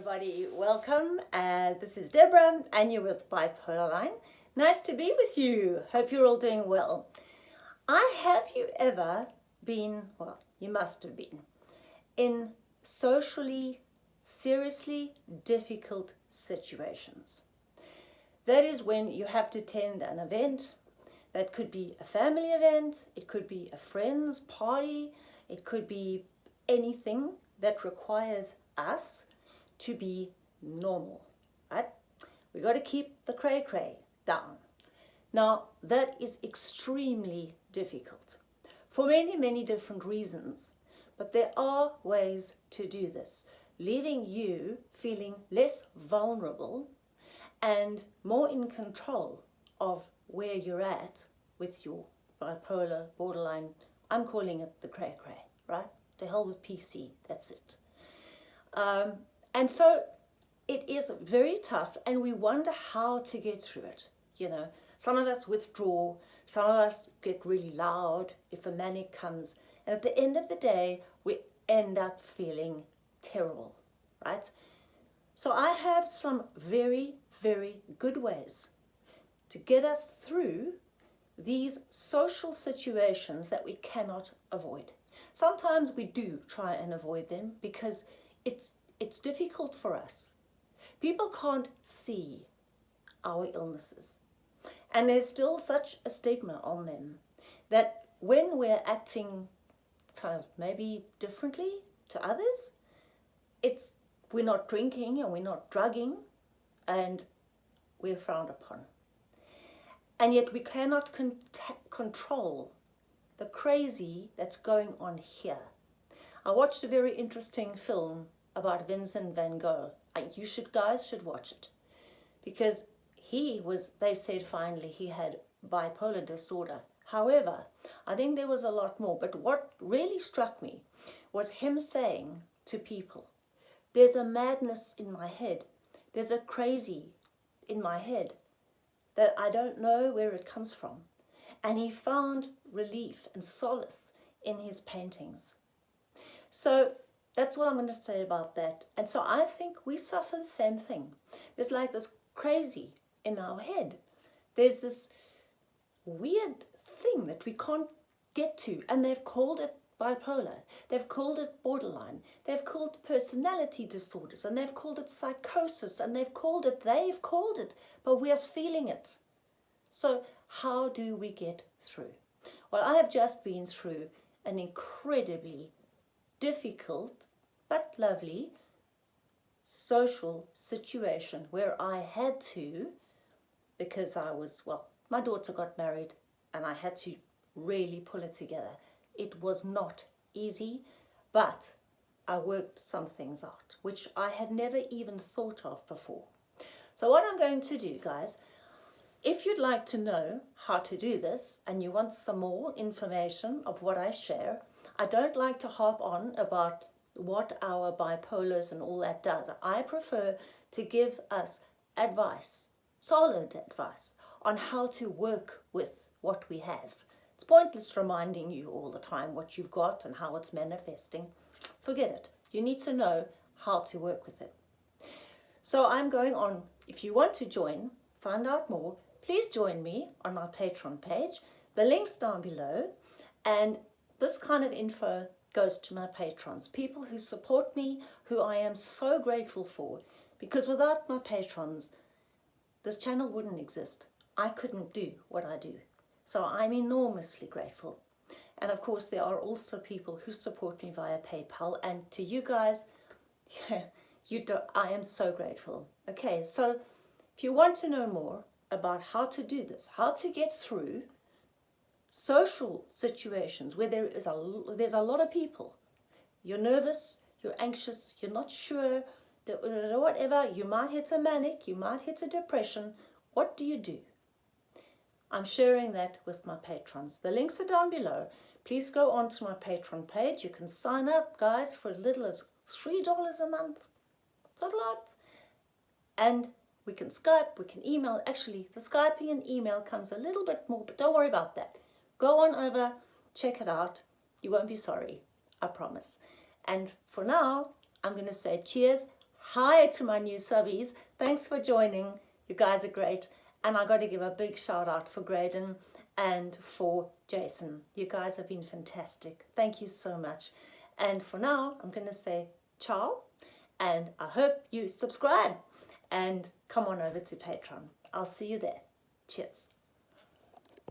everybody, welcome. Uh, this is Deborah and you're with Bipolar Line. Nice to be with you. Hope you're all doing well. I have you ever been, well, you must have been, in socially, seriously difficult situations. That is when you have to attend an event. That could be a family event, it could be a friend's party, it could be anything that requires us to be normal, right? We got to keep the cray cray down. Now, that is extremely difficult for many, many different reasons, but there are ways to do this, leaving you feeling less vulnerable and more in control of where you're at with your bipolar, borderline, I'm calling it the cray cray, right? To hell with PC, that's it. Um, and so it is very tough and we wonder how to get through it. You know, some of us withdraw, some of us get really loud if a manic comes. And at the end of the day, we end up feeling terrible, right? So I have some very, very good ways to get us through these social situations that we cannot avoid. Sometimes we do try and avoid them because it's, it's difficult for us. People can't see our illnesses. And there's still such a stigma on them that when we're acting kind of maybe differently to others, it's we're not drinking and we're not drugging and we're frowned upon. And yet we cannot con control the crazy that's going on here. I watched a very interesting film about Vincent van Gogh. You should guys should watch it because he was, they said finally he had bipolar disorder. However, I think there was a lot more. But what really struck me was him saying to people, there's a madness in my head. There's a crazy in my head that I don't know where it comes from. And he found relief and solace in his paintings. So that's what I'm going to say about that. And so I think we suffer the same thing. There's like this crazy in our head. There's this weird thing that we can't get to. And they've called it bipolar. They've called it borderline. They've called it personality disorders. And they've called it psychosis. And they've called it, they've called it. But we are feeling it. So how do we get through? Well, I have just been through an incredibly difficult but lovely social situation where I had to, because I was, well, my daughter got married and I had to really pull it together. It was not easy, but I worked some things out, which I had never even thought of before. So what I'm going to do, guys, if you'd like to know how to do this and you want some more information of what I share, I don't like to harp on about what our bipolars and all that does. I prefer to give us advice, solid advice, on how to work with what we have. It's pointless reminding you all the time what you've got and how it's manifesting. Forget it. You need to know how to work with it. So I'm going on. If you want to join, find out more, please join me on my Patreon page. The link's down below. And this kind of info goes to my patrons, people who support me, who I am so grateful for, because without my patrons, this channel wouldn't exist. I couldn't do what I do. So I'm enormously grateful. And of course, there are also people who support me via PayPal. And to you guys, yeah, you do, I am so grateful. Okay, so if you want to know more about how to do this, how to get through social situations where there is a, there's a lot of people. You're nervous, you're anxious, you're not sure, uh, whatever, you might hit a manic, you might hit a depression. What do you do? I'm sharing that with my patrons. The links are down below. Please go onto my Patreon page. You can sign up, guys, for as little as $3 a month. Not a lot. And we can Skype, we can email. Actually, the Skyping and email comes a little bit more, but don't worry about that. Go on over, check it out. You won't be sorry, I promise. And for now, I'm going to say cheers, Hi to my new subbies. Thanks for joining. You guys are great. And I got to give a big shout out for Graydon and for Jason. You guys have been fantastic. Thank you so much. And for now, I'm going to say ciao and I hope you subscribe and come on over to Patreon. I'll see you there. Cheers.